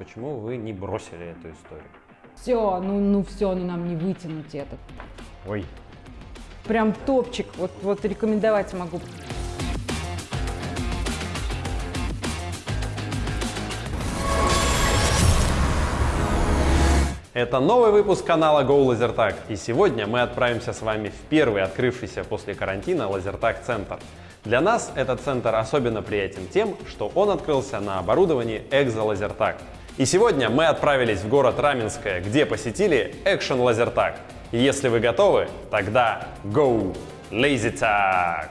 почему вы не бросили эту историю? Все, ну, ну все, ну нам не вытянуть этот. Ой, Прям топчик, вот, вот рекомендовать могу. Это новый выпуск канала Go Lasertag, и сегодня мы отправимся с вами в первый открывшийся после карантина Лазертаг центр. Для нас этот центр особенно приятен тем, что он открылся на оборудовании Exo Lasertag. И сегодня мы отправились в город Раменское, где посетили Action. И если вы готовы, тогда Go LaserTag!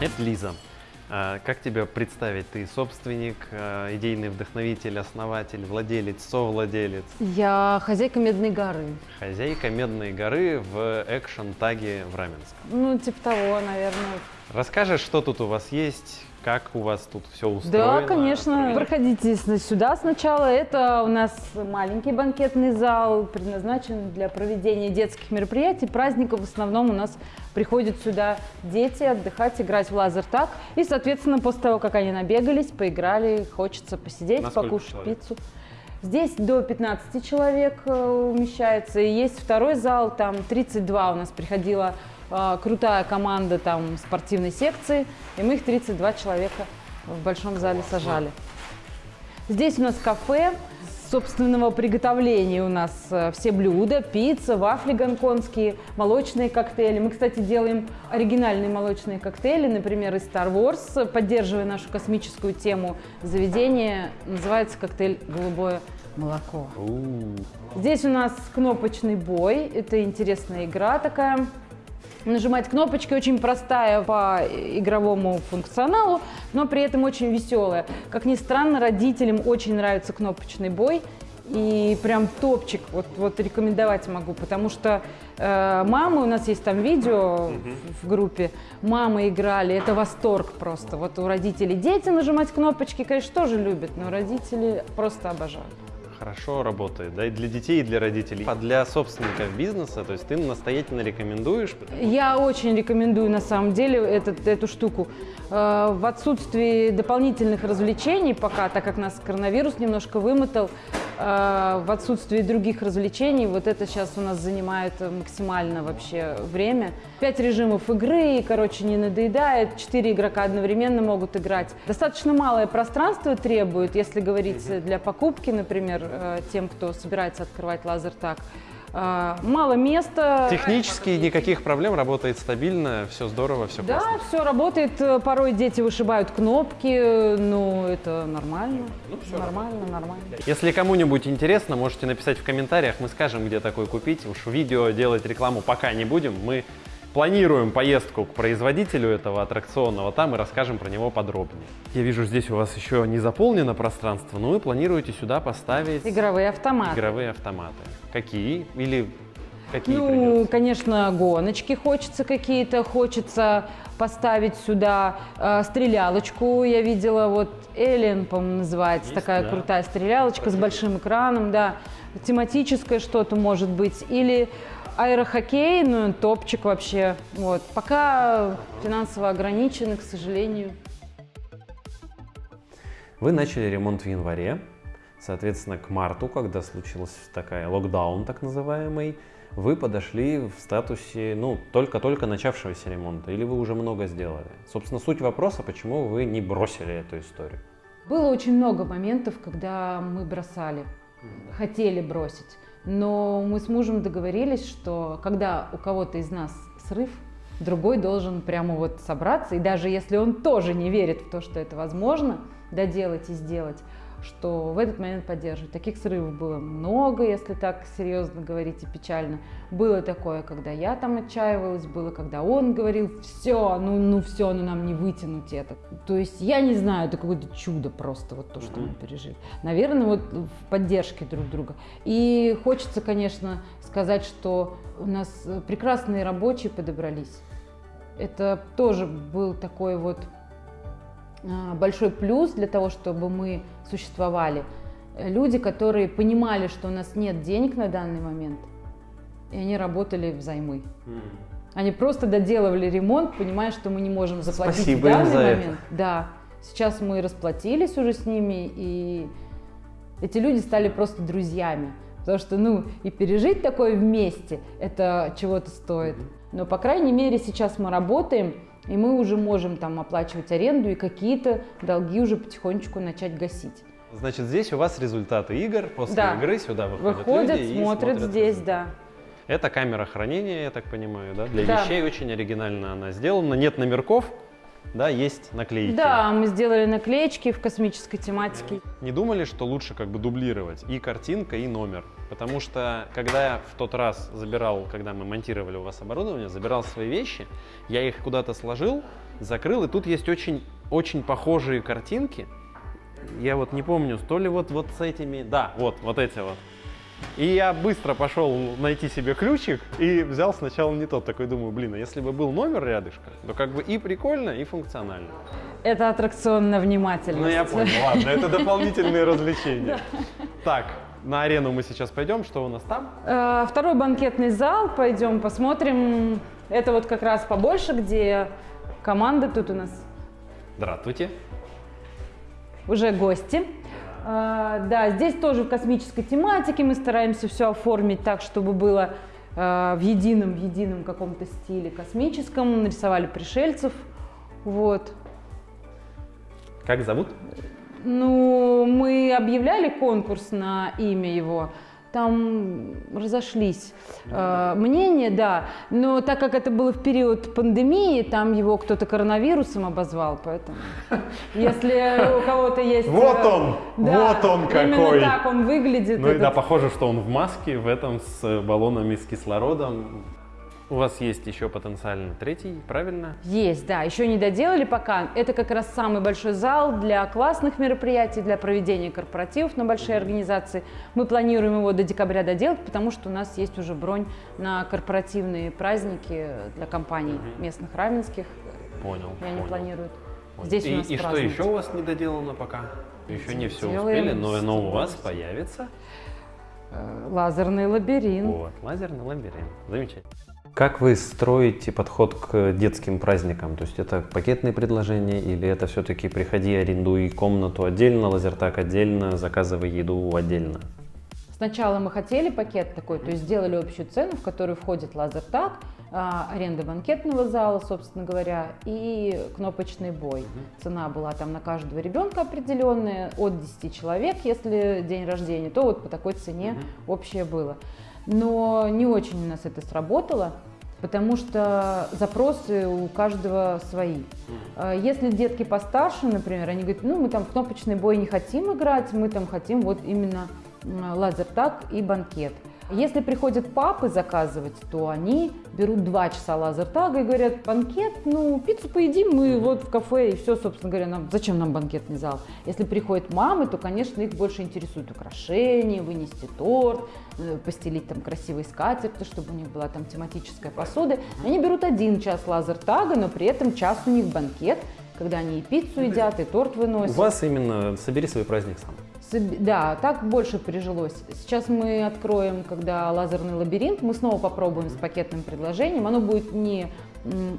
Это Лиза. А, Как тебя представить? Ты собственник, а, идейный вдохновитель, основатель, владелец, совладелец, Я хозяйка Медной горы. хозяйка Медной горы в экшн-таге в Раменском. Ну, типа того, наверное. Расскажешь, что тут у вас есть, как у вас тут все устроено? Да, конечно. Проходите сюда сначала. Это у нас маленький банкетный зал, предназначен для проведения детских мероприятий, праздников. В основном у нас приходят сюда дети отдыхать, играть в лазертаг. И, соответственно, после того, как они набегались, поиграли, хочется посидеть, На сколько покушать человек? пиццу. Здесь до 15 человек э, умещается. И есть второй зал, там 32 у нас приходила э, крутая команда там спортивной секции, и мы их 32 человека в большом зале сажали. Здесь у нас кафе собственного приготовления у нас э, все блюда, пицца, вафли гонконгские, молочные коктейли. Мы, кстати, делаем оригинальные молочные коктейли, например, из Star Wars, поддерживая нашу космическую тему заведения. Называется коктейль «Голубое молоко». Здесь у нас кнопочный бой. Это интересная игра такая. Нажимать кнопочки очень простая по игровому функционалу, но при этом очень веселая. Как ни странно, родителям очень нравится кнопочный бой. И прям топчик вот, вот рекомендовать могу, потому что э, мамы, у нас есть там видео в, в группе, мамы играли, это восторг просто. Вот у родителей дети нажимать кнопочки, конечно, тоже любят, но родители просто обожают. Хорошо работает, да, и для детей, и для родителей. А для собственников бизнеса, то есть ты настоятельно рекомендуешь? Я очень рекомендую на самом деле этот, эту штуку. Э, В отсутствии дополнительных развлечений пока, так как нас коронавирус немножко вымотал, в отсутствии других развлечений, вот это сейчас у нас занимает максимально вообще время. Пять режимов игры, и, короче, не надоедает. Четыре игрока одновременно могут играть. Достаточно малое пространство требует, если говорить для покупки, например, э, тем, кто собирается открывать лазертаг. Э, Мало места. Технически никаких проблем, работает стабильно, все здорово, все Да, классно. все работает. Э, Порой дети вышибают кнопки, э, ну это нормально. нормально, нормально. Если кому-нибудь интересно, можете написать в комментариях, мы скажем, где такой купить. Уж видео делать рекламу пока не будем. Мы планируем поездку к производителю этого аттракционного там и расскажем про него подробнее. Я вижу, здесь у вас еще не заполнено пространство, но вы планируете сюда поставить Игровые автоматы. игровые автоматы. Какие? Или какие ну, придется? конечно, гоночки хочется какие-то, хочется поставить сюда э, стрелялочку. Я видела, вот Alien, по-моему, называется, Есть, такая да. крутая стрелялочка с большим экраном, да. Тематическое что-то может быть. Или аэрохоккей, ну, топчик вообще. Вот. Пока финансово ограничены, к сожалению. Вы начали ремонт в январе, соответственно, к марту, когда случилась такая локдаун так называемый, вы подошли в статусе, ну, только-только начавшегося ремонта, или вы уже много сделали? Собственно, суть вопроса, почему вы не бросили эту историю? Было очень много моментов, когда мы бросали, хотели бросить. Но мы с мужем договорились, что когда у кого-то из нас срыв, другой должен прямо вот собраться. И даже если он тоже не верит в то, что это возможно, доделать и сделать, что в этот момент поддерживать. Таких срывов было много, если так серьезно говорить и печально. Было такое, когда я там отчаивалась, было, когда он говорил, все, ну, ну все, ну нам не вытянуть это. То есть я не знаю, это какое-то чудо просто, вот то, что мы пережили. Наверное, вот в поддержке друг друга. И хочется, конечно, сказать, что у нас прекрасные рабочие подобрались. Это тоже был такой вот большой плюс для того, чтобы мы существовали. Люди, которые понимали, что у нас нет денег на данный момент, и они работали взаймы. Они просто доделывали ремонт, понимая, что мы не можем заплатить Спасибо в данный момент. это. Да. Сейчас мы расплатились уже с ними, и эти люди стали просто друзьями. Потому что, ну, и пережить такое вместе, это чего-то стоит. Но, по крайней мере, сейчас мы работаем, и мы уже можем там оплачивать аренду и какие-то долги уже потихонечку начать гасить. Значит, здесь у вас результаты игр. После Да. игры сюда выходят, Выходят, люди и смотрят здесь, да. Это камера хранения, я так понимаю, да? Для Да. вещей очень оригинально она сделана. Нет номерков, да, есть наклейки. Да, мы сделали наклеечки в космической тематике. Не думали, что лучше как бы дублировать и картинка, и номер? Потому что, когда я в тот раз забирал, когда мы монтировали у вас оборудование, забирал свои вещи, я их куда-то сложил, закрыл, и тут есть очень, очень похожие картинки. Я вот не помню, то ли вот, вот с этими, да, вот, вот эти вот. И я быстро пошел найти себе ключик и взял сначала не тот. Такой думаю, блин, а если бы был номер рядышком, то как бы и прикольно, и функционально. Это аттракцион на внимательность. Ну я понял, ладно, это дополнительные развлечения. Так, на арену мы сейчас пойдем, что у нас там? Э, Второй банкетный зал, пойдем посмотрим. Это вот как раз побольше, где команда тут у нас Здравствуйте. уже гости. Э, Да, здесь тоже в космической тематике мы стараемся все оформить так, чтобы было э, в едином, в едином каком-то стиле космическом. Нарисовали пришельцев. Вот. Как зовут? Ну, мы объявляли конкурс на имя его. Там разошлись э, мнения, да. Но так как это было в период пандемии, там его кто-то коронавирусом обозвал, поэтому если у кого-то есть... Вот э, он! да, Вот он какой! Именно так он выглядит. Ну и да, похоже, что он в маске, в этом с баллонами с кислородом. У вас есть еще потенциально третий, правильно? Есть, да, еще не доделали пока. Это как раз самый большой зал для классных мероприятий, для проведения корпоративов на большие организации. Мы планируем его до декабря доделать, потому что у нас есть уже бронь на корпоративные праздники для компаний местных раменских. Понял. И они понял, планируют понял. здесь и, у нас и что еще у вас не доделано пока? Еще не все успели, но оно у вас появится. Э, Лазерный лабиринт. Вот, лазерный лабиринт. Замечательно. Как вы строите подход к детским праздникам? То есть это пакетные предложения или это все-таки приходи, арендуй комнату отдельно, лазертак отдельно, заказывай еду отдельно? Сначала мы хотели пакет такой, то есть сделали общую цену, в которую входит лазертаг, а, аренда банкетного зала, собственно говоря, и кнопочный бой. Цена была там на каждого ребенка определенная, от 10 человек, если день рождения, то вот по такой цене общее было. Но не очень у нас это сработало, потому что запросы у каждого свои. А Если детки постарше, например, они говорят, ну мы там кнопочный бой не хотим играть, мы там хотим вот именно м, лазертаг и банкет. Если приходят папы заказывать, то они берут два часа лазертага и говорят, банкет, ну, пиццу поедим мы вот в кафе, и все, собственно говоря, нам, зачем нам банкетный зал? Если приходят мамы, то, конечно, их больше интересует украшения, вынести торт, э, постелить там красивые скатерти, чтобы у них была там тематическая посуда. Они берут один час лазертага, но при этом час у них банкет, когда они и пиццу едят, и торт У выносят. вас именно собери свой праздник сам. Да, так больше прижилось. Сейчас мы откроем, когда лазерный лабиринт, мы снова попробуем с пакетным предложением. Оно будет не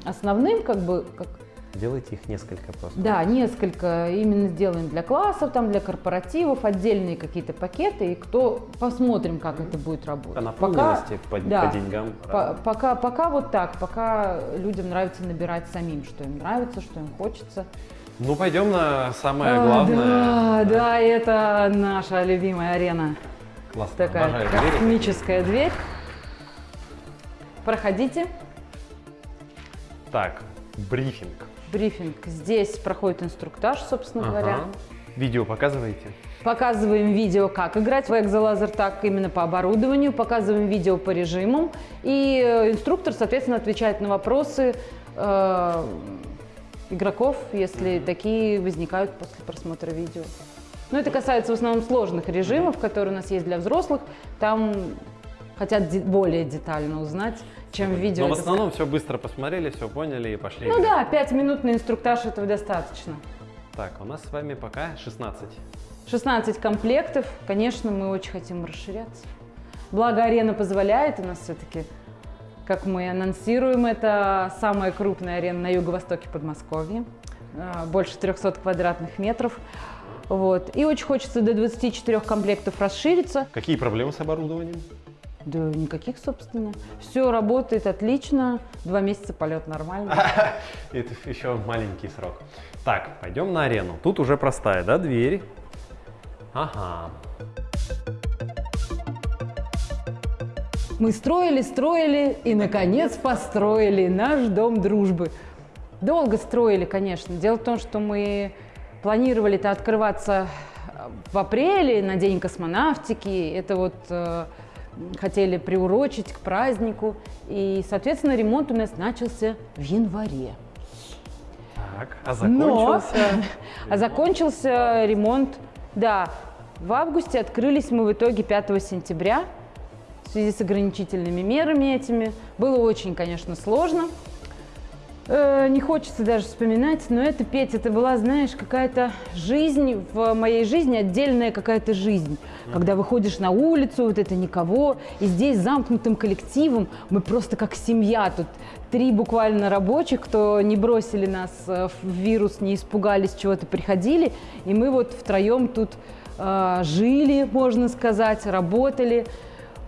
основным, как бы, как, Делайте их несколько просто. да, несколько именно сделаем для классов, там для корпоративов, отдельные какие-то пакеты, и кто посмотрим, как это будет работать. По наполненности, по, да, по деньгам. по- пока, пока вот так, пока людям нравится набирать самим, что им нравится, что им хочется. Ну, пойдем на самое А, главное. Да, да, это наша любимая арена. Классно. Такая обожаю двери. космическая дверь. Проходите. Так, брифинг. Брифинг. Здесь проходит инструктаж, собственно говоря. Ага. Видео показываете? Показываем видео, как играть в экзолазер, так именно по оборудованию, показываем видео по режимам. И э, инструктор, соответственно, отвечает на вопросы э, игроков, если такие возникают после просмотра видео. Но это касается в основном сложных режимов, которые у нас есть для взрослых. Там хотят более детально узнать, чем в видео. Но в основном все быстро посмотрели, все поняли и пошли. Ну да, пятиминутный инструктаж этого достаточно. Так, у нас с вами пока 16. 16 комплектов. Конечно, мы очень хотим расширяться. Благо, арена позволяет. У нас все-таки, как мы анонсируем, это самая крупная арена на юго-востоке Подмосковья. А, Больше 300 квадратных метров. Вот. И очень хочется до 24 комплектов расшириться. Какие проблемы с оборудованием? Да никаких, собственно. Все работает отлично. Два месяца полет нормально. Это еще маленький срок. Так, пойдем на арену. Тут уже простая, да, дверь? Ага. Мы строили, строили и, наконец, построили наш дом дружбы. Долго строили, конечно. Дело в том, что мы планировали это открываться в апреле на День космонавтики. Это вот э, хотели приурочить к празднику. И, соответственно, ремонт у нас начался в январе. Так, а Но- закончился? А закончился ремонт, да, в августе. Открылись мы в итоге 5 сентября в связи с ограничительными мерами этими. Было очень, конечно, сложно. Э, Не хочется даже вспоминать, но это, Петь, это была, знаешь, какая-то жизнь, в моей жизни отдельная какая-то жизнь. Когда выходишь на улицу, вот это никого, и здесь замкнутым коллективом мы просто как семья. Тут три буквально рабочих, кто не бросили нас э, в вирус, не испугались, чего-то приходили, и мы вот втроем тут э, жили, можно сказать, работали,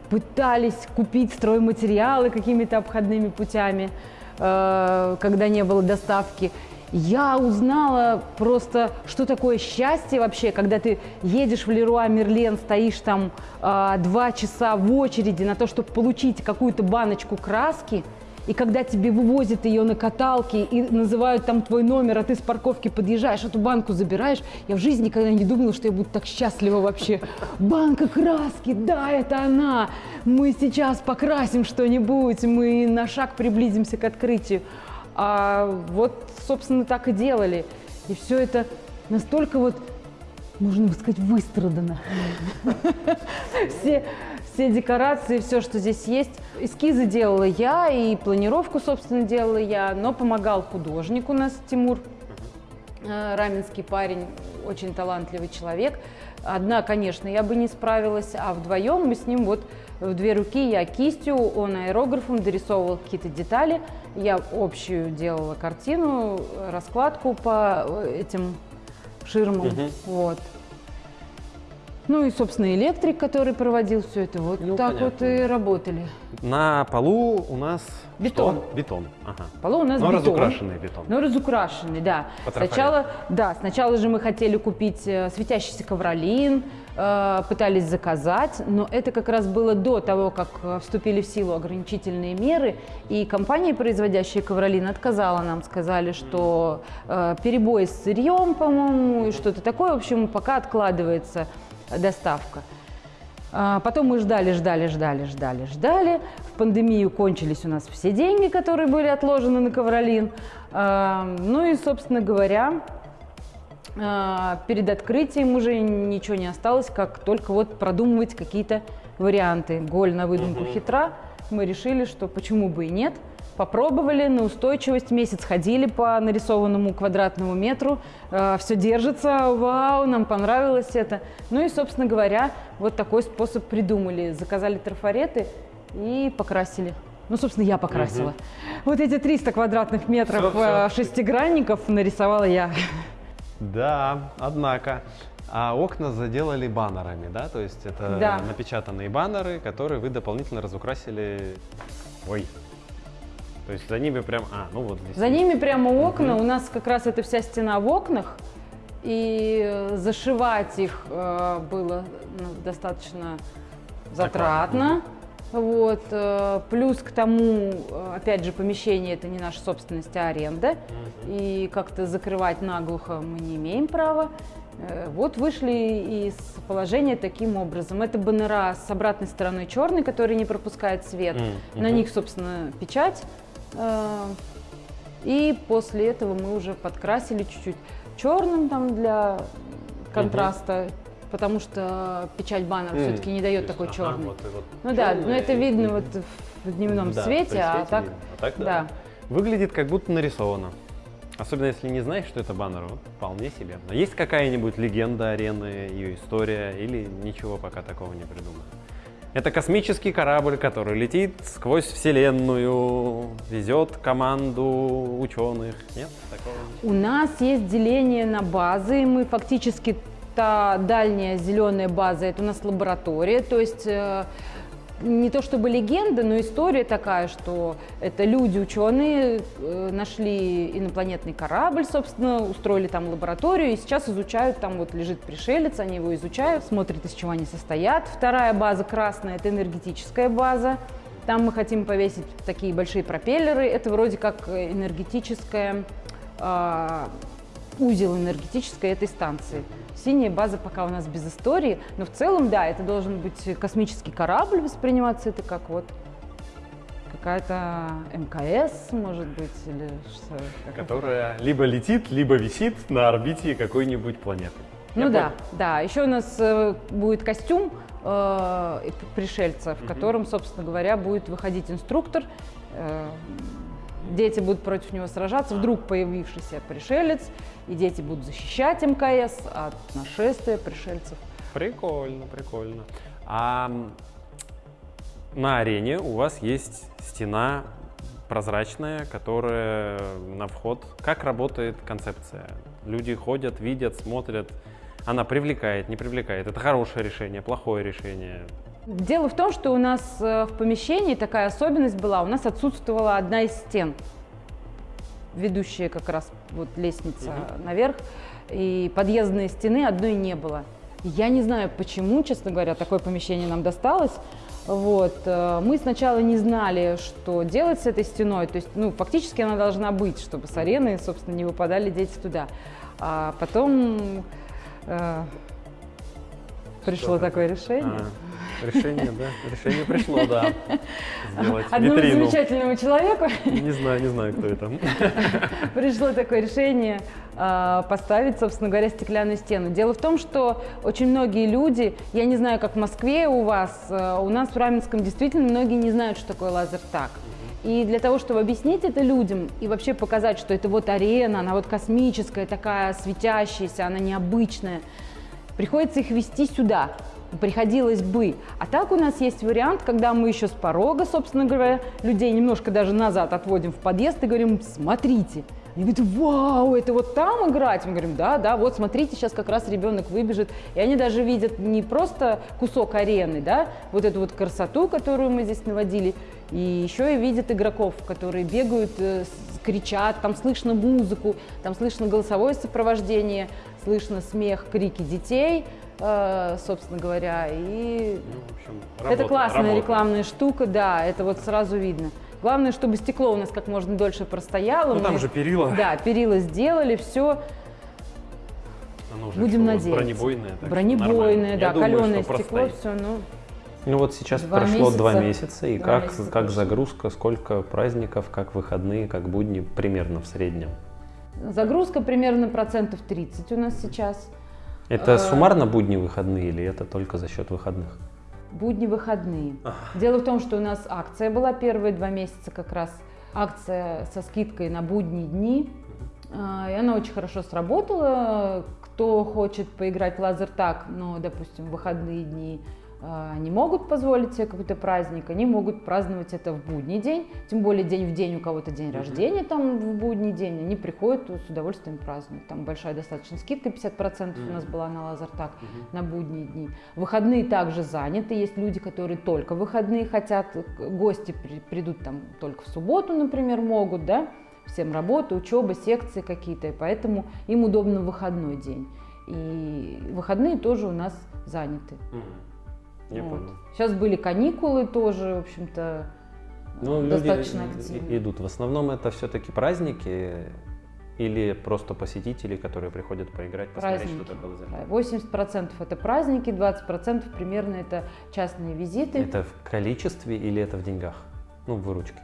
пытались купить стройматериалы какими-то обходными путями когда не было доставки. Я узнала просто, что такое счастье вообще, когда ты едешь в Леруа Мерлен, стоишь там э, два часа в очереди на то, чтобы получить какую-то баночку краски, и когда тебе вывозят ее на каталке и называют там твой номер, а ты с парковки подъезжаешь, эту банку забираешь, я в жизни никогда не думала, что я буду так счастлива вообще. Банка краски, да, это она. Мы сейчас покрасим что-нибудь, мы на шаг приблизимся к открытию. А вот, собственно, так и делали. И все это настолько вот, можно бы сказать, выстрадано. Все, все декорации, все, что здесь есть. Эскизы делала я, и планировку, собственно, делала я, но помогал художник у нас Тимур, э, раменский парень, очень талантливый человек. Одна, конечно, я бы не справилась, а вдвоем мы с ним вот в две руки, я кистью, он аэрографом дорисовывал какие-то детали, я общую делала картину, раскладку по э, этим ширмам, Мгм. вот. Ну и, собственно, электрик, который проводил все это, вот Ну, так вот понятно. и работали. На полу у нас Бетон. что? Бетон. Ага. Полу у нас Но бетон. разукрашенный бетон. Ну, разукрашенный, да. Сначала, да, сначала же мы хотели купить э, светящийся ковролин, э, пытались заказать, но это как раз было до того, как э, вступили в силу ограничительные меры, и компания, производящая ковролин, отказала нам, сказали, что э, перебой с сырьем, по-моему, и что-то такое, в общем, пока откладывается доставка. А, Потом мы ждали, ждали, ждали, ждали, ждали. В пандемию кончились у нас все деньги, которые были отложены на ковролин. А, Ну и, собственно говоря, а, перед открытием уже ничего не осталось, как только вот продумывать какие-то варианты. Голь на выдумку хитра. Мы решили, что почему бы и нет. Попробовали на устойчивость, месяц ходили по нарисованному квадратному метру, все держится, вау, нам понравилось это. Ну и, собственно говоря, вот такой способ придумали. Заказали трафареты и покрасили. Ну, собственно, я покрасила. Вот эти 300 квадратных метров Всё, э, всё. шестигранников нарисовала я. Да, однако. А окна заделали баннерами, да? То есть это Да. напечатанные баннеры, которые вы дополнительно разукрасили. Ой. То есть за ними прям. А, ну вот здесь. За есть. ними прямо окна, у нас как раз эта вся стена в окнах, и зашивать их э, было ну, достаточно затратно. Вот. э, Плюс к тому, опять же, помещение это не наша собственность, а аренда. И как-то закрывать наглухо мы не имеем права. Э, Вот вышли из положения таким образом. Это баннера с обратной стороной черный, который не пропускает свет. М, На мгм. них, собственно, печать. Э, И после этого мы уже подкрасили чуть-чуть черным там для контраста, потому что печать баннера М, все-таки не дает такой черный. вот вот Ну да, но это и- видно вот в дневном Да, свете, а так, видно. А так да. да. Выглядит как будто нарисовано. Особенно если не знаешь, что это баннер, вот вполне себе. Есть какая-нибудь легенда арены, ее история, или ничего пока такого не придумано? Это космический корабль, который летит сквозь Вселенную, везет команду ученых. Нет такого? У нас есть деление на базы. Мы фактически та дальняя зеленая база, это у нас лаборатория. То есть э, не то чтобы легенда, но история такая, что это люди, ученые, э, нашли инопланетный корабль, собственно, устроили там лабораторию, и сейчас изучают, там вот лежит пришелец, они его изучают, смотрят, из чего они состоят. Вторая база красная – это энергетическая база. Там мы хотим повесить такие большие пропеллеры. Это вроде как энергетическая, э, узел энергетической этой станции. Синяя база пока у нас без истории, но в целом, да, это должен быть космический корабль восприниматься, это как вот какая-то МКС, может быть, или что? Которая либо летит, либо висит на орбите какой-нибудь планеты. Ну Я да, понял. да. Еще у нас э, будет костюм э, пришельца, в угу. котором, собственно говоря, будет выходить инструктор. Э, дети будут против него сражаться, вдруг появившийся пришелец, и дети будут защищать МКС от нашествия пришельцев. Прикольно, прикольно. А на арене у вас есть стена прозрачная, которая на вход. Как работает концепция? Люди ходят, видят, смотрят. Она привлекает, не привлекает. Это хорошее решение, плохое решение. Дело в том, что у нас э, в помещении такая особенность была. У нас отсутствовала одна из стен, ведущая как раз вот лестница угу. наверх, и подъездной стены одной не было. Я не знаю, почему, честно говоря, такое помещение нам досталось. Вот. Э, мы сначала не знали, что делать с этой стеной. То есть, ну, фактически она должна быть, чтобы с арены, собственно, не выпадали дети туда. А потом э, пришло такое решение. А. Решение, да. Решение пришло, да. Сделать Одному витрину. замечательному человеку. Не знаю, не знаю, кто это. Пришло такое решение а, поставить, собственно говоря, стеклянную стену. Дело в том, что очень многие люди, я не знаю, как в Москве у вас, а, у нас в Раменском действительно многие не знают, что такое лазертаг. И для того, чтобы объяснить это людям и вообще показать, что это вот арена, она вот космическая, такая светящаяся, она необычная, приходится их вести сюда приходилось бы. А так у нас есть вариант, когда мы еще с порога, собственно говоря, людей немножко даже назад отводим в подъезд и говорим, смотрите. Они говорят, вау, это вот там играть? Мы говорим, да, да, вот смотрите, сейчас как раз ребенок выбежит. И они даже видят не просто кусок арены, да, вот эту вот красоту, которую мы здесь наводили, и еще и видят игроков, которые бегают, э, кричат, там слышно музыку, там слышно голосовое сопровождение, слышно смех, крики детей, собственно говоря. И ну, в общем, работа, это классная работа. рекламная штука, да, это вот сразу видно. Главное, чтобы стекло у нас как можно дольше простояло. Ну, Мы, там же перила. Да, перила сделали, все. Оно уже Будем надеяться. Бронебойное. Бронебойное, да, каленое стекло, все, ну. Ну вот сейчас два прошло месяца. два месяца, и два как, месяца как загрузка, сколько праздников, как выходные, как будни примерно в среднем? Загрузка примерно процентов 30 у нас сейчас. Это э, суммарно будни выходные или это только за счет выходных? Будни выходные. Дело в том, что у нас акция была первые два месяца как раз. Акция со скидкой на будние дни. Э, и она очень хорошо сработала. Кто хочет поиграть в лазертаг, но, допустим, в выходные дни, а, не могут позволить себе какой-то праздник, они могут праздновать это в будний день, тем более день в день у кого-то день рождения там в будний день, они приходят с удовольствием празднуют. Там большая достаточно скидка, 50% у нас была на лазертак на будние дни. Выходные также заняты, есть люди, которые только выходные хотят, гости придут там только в субботу, например, могут, да, всем работа, учеба, секции какие-то, поэтому им удобно выходной день. И выходные тоже у нас заняты. Я вот. понял. Сейчас были каникулы тоже, в общем-то, ну, достаточно люди активно. идут. В основном это все-таки праздники или просто посетители, которые приходят поиграть, посмотреть, праздники. что такое лазертаг? 80% это праздники, 20% примерно это частные визиты. Это в количестве или это в деньгах? Ну, в выручке?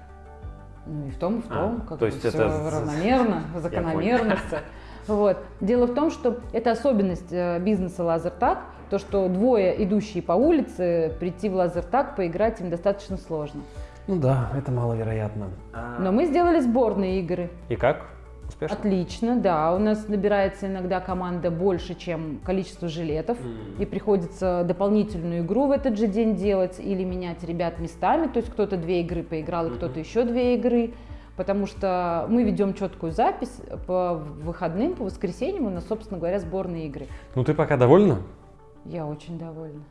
Ну и в том, и в а, том, а, как то есть все это... равномерно, закономерно. Вот. Дело в том, что это особенность э, бизнеса лазертаг, то, что двое, идущие по улице, прийти в лазертаг, поиграть им достаточно сложно. Ну да, это маловероятно. Но мы сделали сборные игры. И как? успешно? Отлично, да. У нас набирается иногда команда больше, чем количество жилетов. И приходится дополнительную игру в этот же день делать или менять ребят местами. То есть кто-то две игры поиграл, и кто-то еще две игры. Потому что мы ведем четкую запись по выходным, по воскресеньям у нас, собственно говоря, сборные игры. Ну ты пока довольна? Я очень довольна.